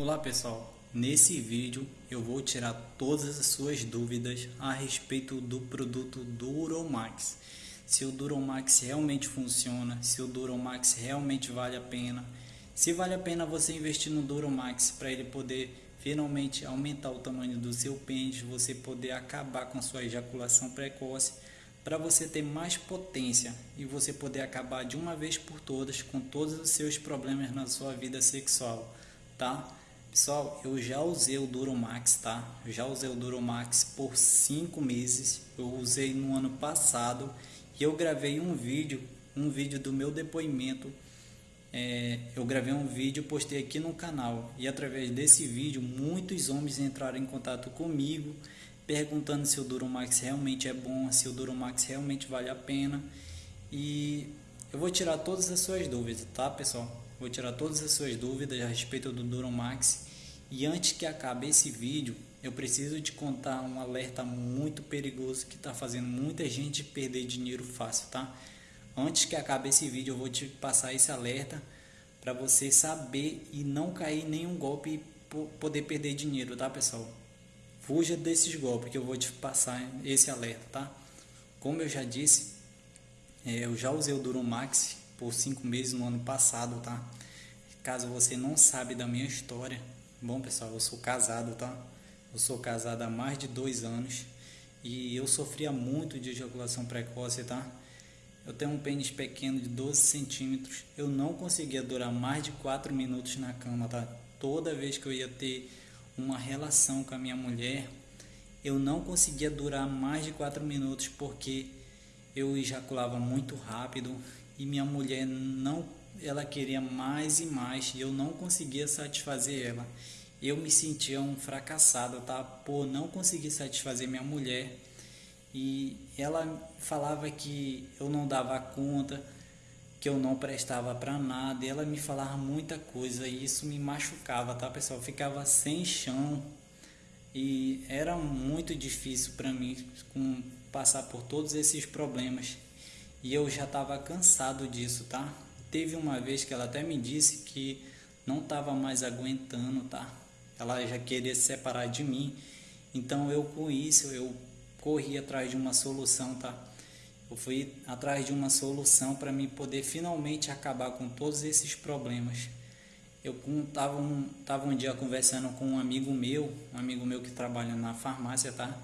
Olá pessoal, nesse vídeo eu vou tirar todas as suas dúvidas a respeito do produto Duromax. Se o Duromax realmente funciona, se o Duromax realmente vale a pena, se vale a pena você investir no Duromax para ele poder finalmente aumentar o tamanho do seu pênis, você poder acabar com sua ejaculação precoce, para você ter mais potência e você poder acabar de uma vez por todas com todos os seus problemas na sua vida sexual, tá? Pessoal, eu já usei o Duromax, tá? Eu já usei o Duromax por 5 meses. Eu usei no ano passado e eu gravei um vídeo, um vídeo do meu depoimento. É, eu gravei um vídeo, postei aqui no canal e através desse vídeo muitos homens entraram em contato comigo perguntando se o Duromax realmente é bom, se o Duromax realmente vale a pena e eu vou tirar todas as suas dúvidas, tá pessoal? Vou tirar todas as suas dúvidas a respeito do Duromax. E antes que acabe esse vídeo, eu preciso te contar um alerta muito perigoso que está fazendo muita gente perder dinheiro fácil, tá? Antes que acabe esse vídeo, eu vou te passar esse alerta para você saber e não cair em nenhum golpe e poder perder dinheiro, tá, pessoal? Fuja desses golpes que eu vou te passar esse alerta, tá? Como eu já disse, é, eu já usei o Duromax por cinco meses no ano passado, tá? Caso você não sabe da minha história, bom pessoal, eu sou casado, tá? Eu sou casado há mais de dois anos e eu sofria muito de ejaculação precoce, tá? Eu tenho um pênis pequeno de 12 centímetros, eu não conseguia durar mais de 4 minutos na cama, tá? Toda vez que eu ia ter uma relação com a minha mulher, eu não conseguia durar mais de 4 minutos porque eu ejaculava muito rápido, e minha mulher não ela queria mais e mais e eu não conseguia satisfazer ela. Eu me sentia um fracassado, tá? Por não conseguir satisfazer minha mulher. E ela falava que eu não dava conta, que eu não prestava para nada. E ela me falava muita coisa e isso me machucava, tá, pessoal? Eu ficava sem chão. E era muito difícil para mim com, passar por todos esses problemas e eu já estava cansado disso, tá? Teve uma vez que ela até me disse que não estava mais aguentando, tá? Ela já queria se separar de mim. Então eu com isso eu corri atrás de uma solução, tá? Eu fui atrás de uma solução para mim poder finalmente acabar com todos esses problemas. Eu estava um, tava um dia conversando com um amigo meu, um amigo meu que trabalha na farmácia, tá?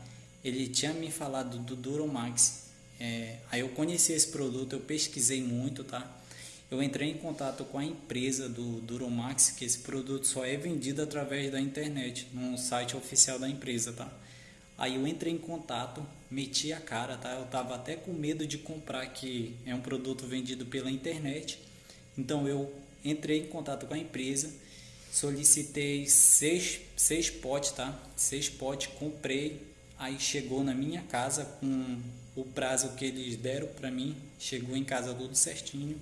Ele tinha me falado do Duromax é, aí eu conheci esse produto, eu pesquisei muito, tá? Eu entrei em contato com a empresa do Duromax, que esse produto só é vendido através da internet, no site oficial da empresa, tá? Aí eu entrei em contato, meti a cara, tá? Eu tava até com medo de comprar, que é um produto vendido pela internet. Então eu entrei em contato com a empresa, solicitei seis, seis potes, tá? Seis potes, comprei, aí chegou na minha casa com o prazo que eles deram para mim, chegou em casa tudo certinho.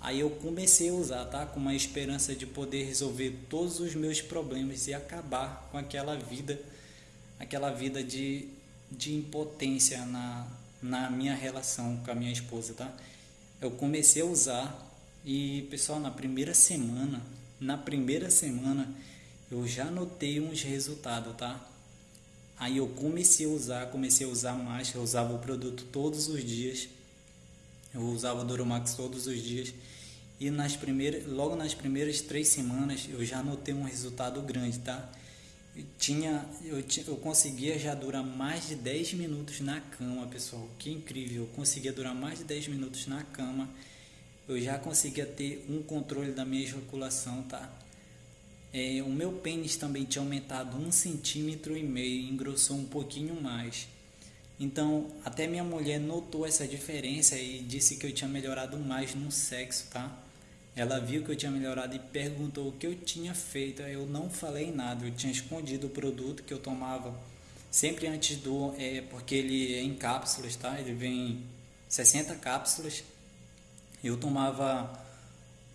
Aí eu comecei a usar, tá? Com uma esperança de poder resolver todos os meus problemas e acabar com aquela vida, aquela vida de, de impotência na, na minha relação com a minha esposa, tá? Eu comecei a usar e, pessoal, na primeira semana, na primeira semana, eu já notei uns resultados, tá? Aí eu comecei a usar, comecei a usar mais, eu usava o produto todos os dias. Eu usava o Duromax todos os dias. E nas primeiras, logo nas primeiras três semanas eu já notei um resultado grande, tá? Eu tinha, eu, eu conseguia já durar mais de 10 minutos na cama, pessoal. Que incrível! Eu conseguia durar mais de 10 minutos na cama. Eu já conseguia ter um controle da minha ejaculação, tá? É, o meu pênis também tinha aumentado um centímetro e meio, engrossou um pouquinho mais. Então, até minha mulher notou essa diferença e disse que eu tinha melhorado mais no sexo, tá? Ela viu que eu tinha melhorado e perguntou o que eu tinha feito. Eu não falei nada, eu tinha escondido o produto que eu tomava sempre antes do. É, porque ele é em cápsulas, tá? Ele vem 60 cápsulas. Eu tomava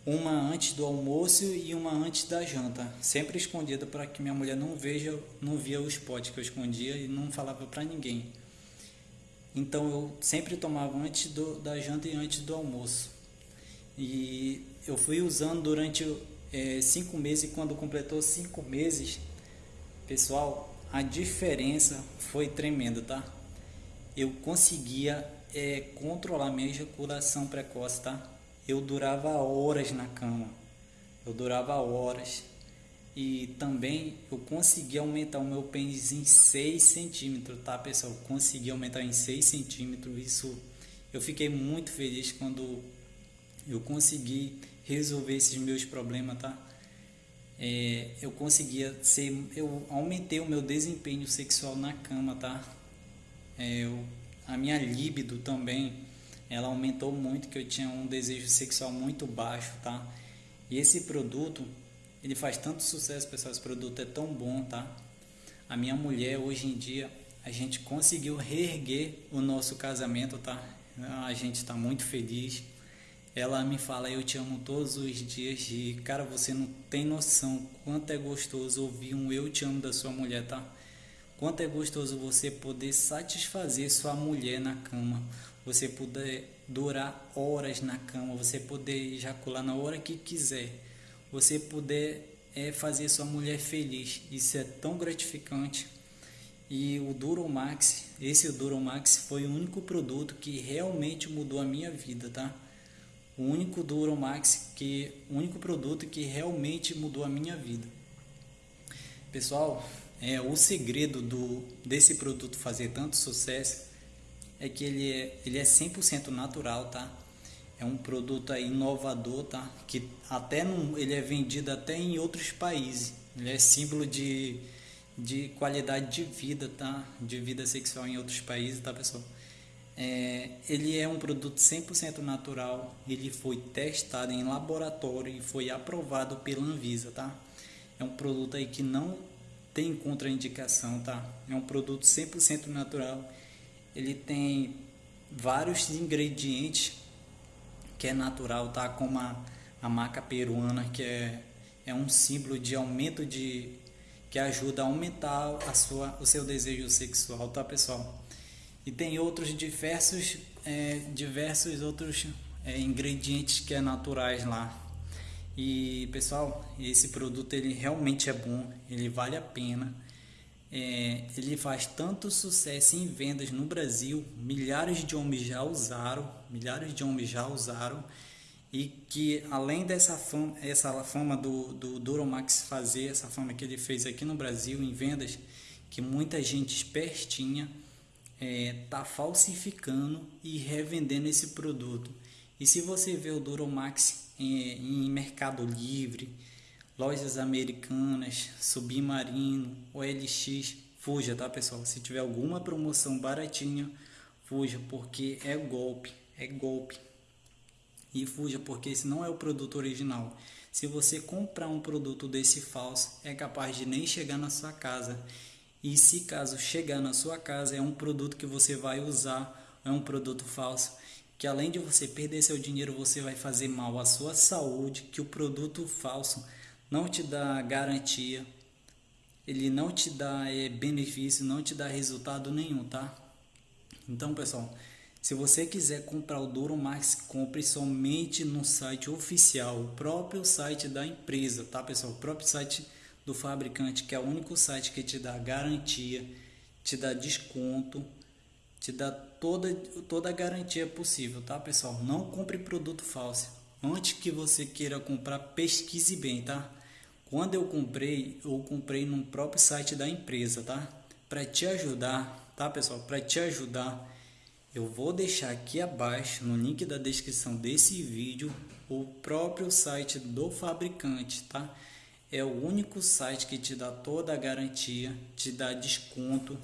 uma antes do almoço e uma antes da janta, sempre escondida para que minha mulher não veja, não via os potes que eu escondia e não falava para ninguém. Então eu sempre tomava antes do, da janta e antes do almoço. E eu fui usando durante é, cinco meses e quando completou cinco meses, pessoal, a diferença foi tremenda, tá? Eu conseguia é, controlar minha ejaculação precoce, tá? Eu durava horas na cama, eu durava horas e também eu consegui aumentar o meu pênis em 6 centímetros, tá pessoal? Eu consegui aumentar em 6 centímetros, isso eu fiquei muito feliz quando eu consegui resolver esses meus problemas, tá? É, eu conseguia ser, eu aumentei o meu desempenho sexual na cama, tá? É, eu, a minha libido também, ela aumentou muito, que eu tinha um desejo sexual muito baixo, tá? E esse produto, ele faz tanto sucesso, pessoal, esse produto é tão bom, tá? A minha mulher, hoje em dia, a gente conseguiu reerguer o nosso casamento, tá? A gente está muito feliz ela me fala eu te amo todos os dias e cara você não tem noção quanto é gostoso ouvir um eu te amo da sua mulher tá quanto é gostoso você poder satisfazer sua mulher na cama você poder durar horas na cama você poder ejacular na hora que quiser. Você poder é, fazer sua mulher feliz. Isso é tão gratificante. E o Duromax esse Duromax foi o único produto que realmente mudou a minha vida tá? O único Duromax que o único produto que realmente mudou a minha vida. Pessoal, é o segredo do desse produto fazer tanto sucesso é que ele é ele é 100% natural, tá? É um produto inovador, tá? Que até não, ele é vendido até em outros países. Ele é símbolo de de qualidade de vida, tá? De vida sexual em outros países, tá, pessoal? É, ele é um produto 100% natural, ele foi testado em laboratório e foi aprovado pela Anvisa, tá? É um produto aí que não tem contraindicação, tá? É um produto 100% natural. Ele tem vários ingredientes que é natural, tá? Como a, a maca peruana, que é, é um símbolo de aumento de que ajuda a aumentar a sua, o seu desejo sexual, tá, pessoal? e tem outros diversos, é, diversos outros é, ingredientes que é naturais lá. E pessoal, esse produto ele realmente é bom, ele vale a pena. É, ele faz tanto sucesso em vendas no Brasil, milhares de homens já usaram, milhares de homens já usaram e que além dessa fama, essa fama do, do Duromax fazer, essa fama que ele fez aqui no Brasil em vendas, que muita gente espertinha é, tá falsificando e revendendo esse produto. E se você vê o Duromax em, em Mercado Livre, lojas americanas, Submarino, OLX, fuja, tá pessoal? Se tiver alguma promoção baratinha, fuja, porque é golpe, é golpe. E fuja, porque esse não é o produto original. Se você comprar um produto desse falso, é capaz de nem chegar na sua casa e se caso chegar na sua casa é um produto que você vai usar, é um produto falso, que além de você perder seu dinheiro, você vai fazer mal à sua saúde, que o produto falso não te dá garantia, ele não te dá é, benefício, não te dá resultado nenhum, tá? Então, pessoal, se você quiser comprar o Duromax, compre somente no site oficial, o próprio site da empresa, tá, pessoal? O próprio site do fabricante, que é o único site que te dá garantia, te dá desconto, te dá toda, toda a garantia possível, tá pessoal? Não compre produto falso. Antes que você queira comprar, pesquise bem, tá? Quando eu comprei, eu comprei no próprio site da empresa, tá? Para te ajudar, tá pessoal? Para te ajudar, eu vou deixar aqui abaixo, no link da descrição desse vídeo, o próprio site do fabricante, tá? é o único site que te dá toda a garantia, te dá desconto,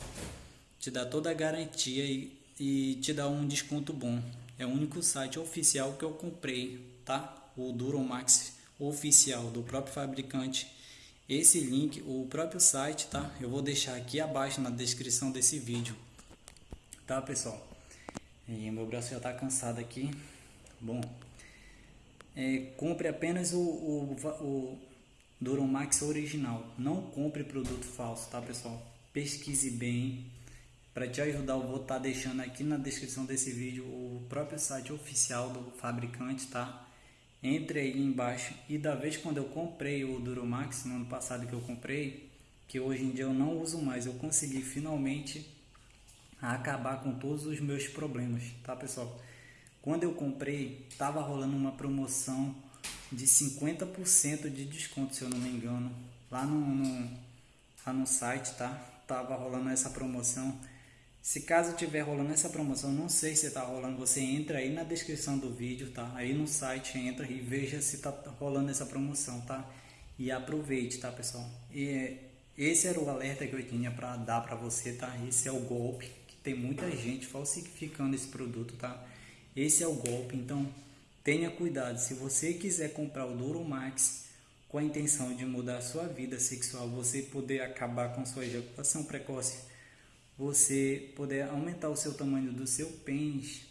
te dá toda a garantia e, e te dá um desconto bom. É o único site oficial que eu comprei, tá? O Duromax oficial do próprio fabricante. Esse link, o próprio site, tá? Eu vou deixar aqui abaixo na descrição desse vídeo. Tá, pessoal? E meu braço já está cansado aqui. Bom, é, compre apenas o, o, o Duromax original. Não compre produto falso, tá pessoal? Pesquise bem. Para te ajudar, eu vou estar tá deixando aqui na descrição desse vídeo o próprio site oficial do fabricante, tá? Entre aí embaixo e da vez quando eu comprei o Duromax no ano passado que eu comprei, que hoje em dia eu não uso mais, eu consegui finalmente acabar com todos os meus problemas, tá pessoal? Quando eu comprei, tava rolando uma promoção de 50% de desconto, se eu não me engano, lá no, no, lá no site, tá? Tava rolando essa promoção. Se caso tiver rolando essa promoção, não sei se tá rolando, você entra aí na descrição do vídeo, tá? Aí no site entra e veja se tá rolando essa promoção, tá? E aproveite, tá, pessoal? E esse era o alerta que eu tinha para dar para você, tá? Esse é o golpe que tem muita gente falsificando esse produto, tá? Esse é o golpe, então tenha cuidado. Se você quiser comprar o Duromax com a intenção de mudar a sua vida sexual, você poder acabar com sua ejaculação precoce, você poder aumentar o seu tamanho do seu pênis,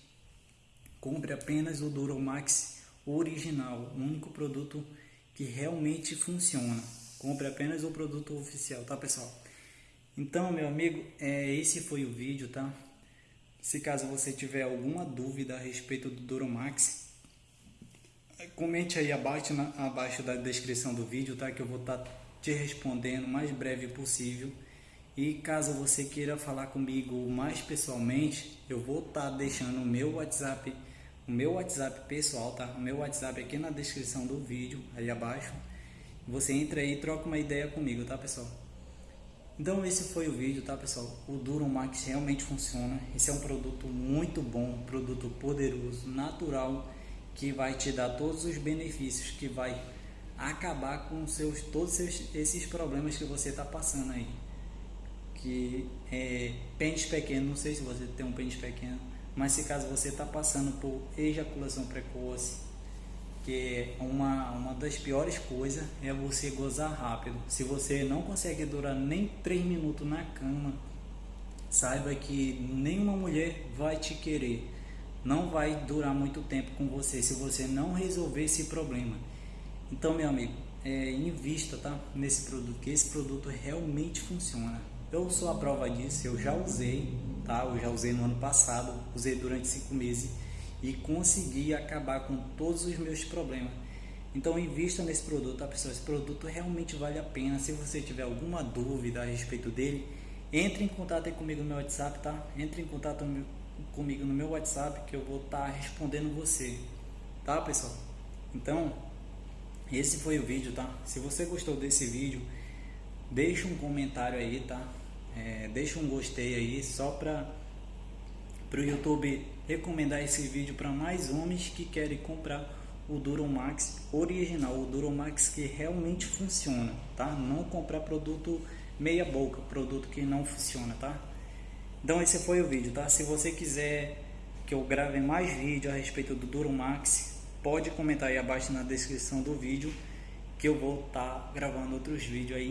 compre apenas o Duromax original, o único produto que realmente funciona. Compre apenas o produto oficial, tá pessoal? Então, meu amigo, é, esse foi o vídeo, tá? Se caso você tiver alguma dúvida a respeito do Duromax, comente aí abaixo, na, abaixo da descrição do vídeo, tá? Que eu vou estar tá te respondendo o mais breve possível. E caso você queira falar comigo mais pessoalmente, eu vou estar tá deixando o meu WhatsApp, o meu WhatsApp pessoal, tá? O meu WhatsApp aqui na descrição do vídeo, aí abaixo. Você entra aí e troca uma ideia comigo, tá pessoal? Então esse foi o vídeo, tá pessoal? O Duromax realmente funciona. Esse é um produto muito bom, produto poderoso, natural, que vai te dar todos os benefícios, que vai acabar com seus, todos seus, esses problemas que você está passando aí. Que é pênis pequeno, não sei se você tem um pênis pequeno, mas se caso você está passando por ejaculação precoce, que uma, uma das piores coisas é você gozar rápido. Se você não consegue durar nem 3 minutos na cama, saiba que nenhuma mulher vai te querer. Não vai durar muito tempo com você se você não resolver esse problema. Então, meu amigo, é, invista tá, nesse produto, que esse produto realmente funciona. Eu sou a prova disso, eu já usei, tá? Eu já usei no ano passado, usei durante 5 meses e conseguir acabar com todos os meus problemas. Então invista nesse produto, tá pessoal? Esse produto realmente vale a pena. Se você tiver alguma dúvida a respeito dele, entre em contato comigo no meu WhatsApp, tá? Entre em contato comigo no meu WhatsApp que eu vou estar tá respondendo você, tá pessoal? Então, esse foi o vídeo, tá? Se você gostou desse vídeo, deixa um comentário aí, tá? É, deixa um gostei aí, só para o YouTube recomendar esse vídeo para mais homens que querem comprar o Duromax original, o Duromax que realmente funciona, tá? Não comprar produto meia boca, produto que não funciona, tá? Então esse foi o vídeo, tá? Se você quiser que eu grave mais vídeo a respeito do Duromax, pode comentar aí abaixo na descrição do vídeo que eu vou estar tá gravando outros vídeos aí